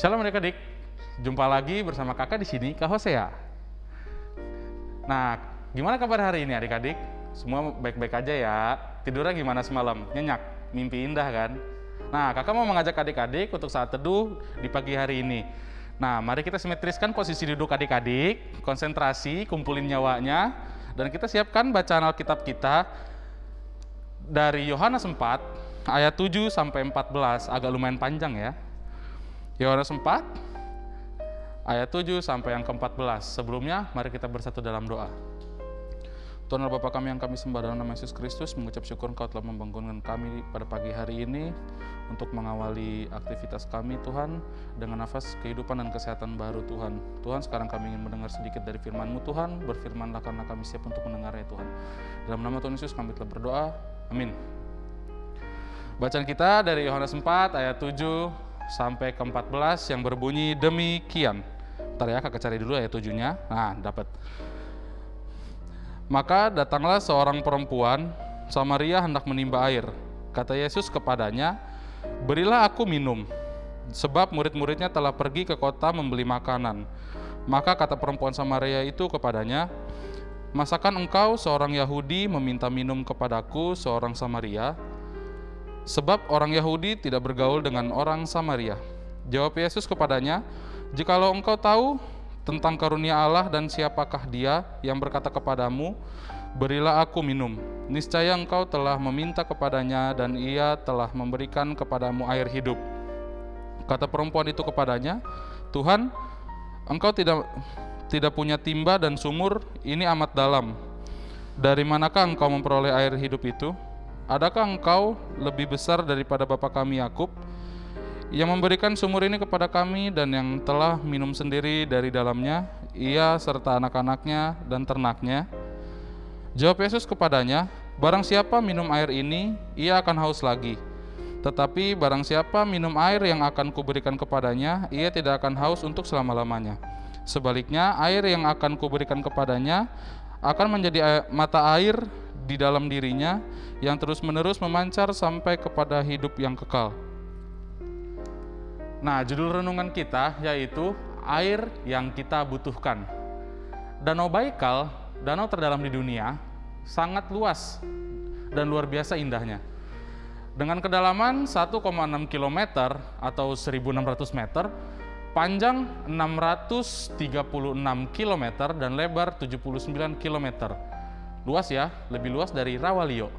Shalom adik-adik, jumpa lagi bersama kakak di sini, Kak Hosea. Nah, gimana kabar hari ini adik-adik? Semua baik-baik aja ya? Tidurnya gimana semalam? Nyenyak? Mimpi indah kan? Nah, kakak mau mengajak adik-adik untuk saat teduh di pagi hari ini. Nah, mari kita simetriskan posisi duduk adik-adik, konsentrasi, kumpulin nyawanya, dan kita siapkan bacaan Alkitab kita dari Yohanes 4 ayat 7 sampai 14, agak lumayan panjang ya. Yohanes 4 ayat 7 sampai yang ke-14. Sebelumnya mari kita bersatu dalam doa. Tuhan Bapa kami yang kami sembah dalam nama Yesus Kristus, mengucap syukur Engkau telah membangunkan kami pada pagi hari ini untuk mengawali aktivitas kami Tuhan dengan nafas kehidupan dan kesehatan baru Tuhan. Tuhan sekarang kami ingin mendengar sedikit dari firman-Mu Tuhan, berfirmanlah karena kami siap untuk mendengarnya Tuhan. Dalam nama Tuhan Yesus kami telah berdoa, amin. Bacaan kita dari Yohanes 4 ayat 7 sampai ke 14 yang berbunyi demikian. Ntar ya kakak cari dulu ayat 7-nya. Nah, dapat. Maka datanglah seorang perempuan, Samaria hendak menimba air. Kata Yesus kepadanya, Berilah aku minum, sebab murid-muridnya telah pergi ke kota membeli makanan. Maka kata perempuan Samaria itu kepadanya, Masakan engkau seorang Yahudi meminta minum kepadaku seorang Samaria? Sebab orang Yahudi tidak bergaul dengan orang Samaria. Jawab Yesus kepadanya, Jikalau engkau tahu tentang karunia Allah dan siapakah dia yang berkata kepadamu, Berilah aku minum. Niscaya engkau telah meminta kepadanya dan ia telah memberikan kepadamu air hidup. Kata perempuan itu kepadanya, Tuhan, engkau tidak tidak punya timba dan sumur, ini amat dalam. Dari manakah engkau memperoleh air hidup itu? Adakah engkau lebih besar daripada bapa kami Yakub yang memberikan sumur ini kepada kami dan yang telah minum sendiri dari dalamnya, ia serta anak-anaknya dan ternaknya? Jawab Yesus kepadanya, Barang siapa minum air ini, ia akan haus lagi. Tetapi barang siapa minum air yang akan kuberikan kepadanya, ia tidak akan haus untuk selama-lamanya. Sebaliknya, air yang akan kuberikan kepadanya akan menjadi mata air di dalam dirinya yang terus-menerus memancar sampai kepada hidup yang kekal. Nah, judul renungan kita yaitu air yang kita butuhkan. Danau Baikal, danau terdalam di dunia, sangat luas dan luar biasa indahnya. Dengan kedalaman 1,6 km atau 1600 meter, panjang 636 km dan lebar 79 km. Luas ya, lebih luas dari Rawalio.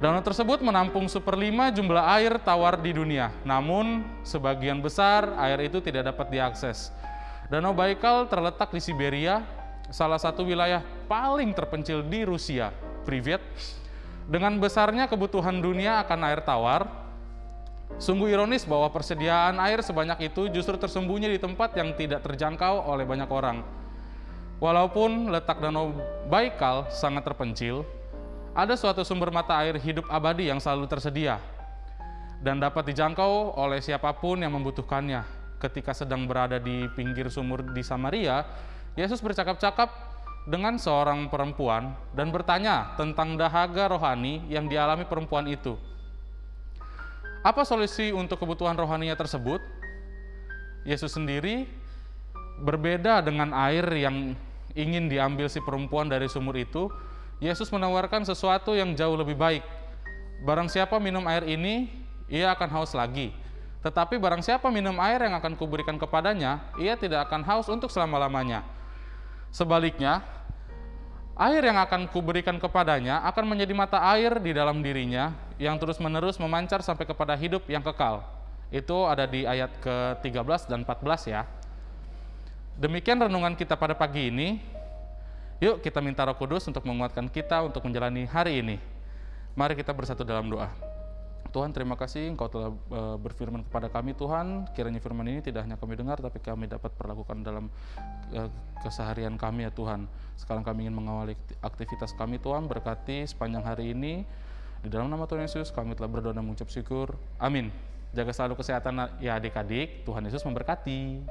Danau tersebut menampung seperlima jumlah air tawar di dunia, namun sebagian besar air itu tidak dapat diakses. Danau Baikal terletak di Siberia, salah satu wilayah paling terpencil di Rusia, Privet. Dengan besarnya kebutuhan dunia akan air tawar, sungguh ironis bahwa persediaan air sebanyak itu justru tersembunyi di tempat yang tidak terjangkau oleh banyak orang. Walaupun letak Danau Baikal sangat terpencil, ada suatu sumber mata air hidup abadi yang selalu tersedia dan dapat dijangkau oleh siapa pun yang membutuhkannya. Ketika sedang berada di pinggir sumur di Samaria, Yesus bercakap-cakap dengan seorang perempuan dan bertanya tentang dahaga rohani yang dialami perempuan itu. Apa solusi untuk kebutuhan rohaninya tersebut? Yesus sendiri berbeda dengan air yang ingin diambil si perempuan dari sumur itu. Yesus menawarkan sesuatu yang jauh lebih baik. Barang siapa minum air ini, ia akan haus lagi. Tetapi barang siapa minum air yang akan kuberikan kepadanya, ia tidak akan haus untuk selama-lamanya. Sebaliknya, air yang akan kuberikan kepadanya akan menjadi mata air di dalam dirinya yang terus-menerus memancar sampai kepada hidup yang kekal. Itu ada di ayat ke-13 dan 14 ya. Demikian renungan kita pada pagi ini. Yuk kita minta roh kudus untuk menguatkan kita untuk menjalani hari ini. Mari kita bersatu dalam doa. Tuhan terima kasih Engkau telah uh, berfirman kepada kami Tuhan kiranya firman ini tidak hanya kami dengar tapi kami dapat perlakukan dalam uh, keseharian kami ya Tuhan sekarang kami ingin mengawali aktivitas kami Tuhan berkati sepanjang hari ini di dalam nama Tuhan Yesus kami telah berdoa dan mengucap syukur amin jaga selalu kesehatan ya adik-adik Tuhan Yesus memberkati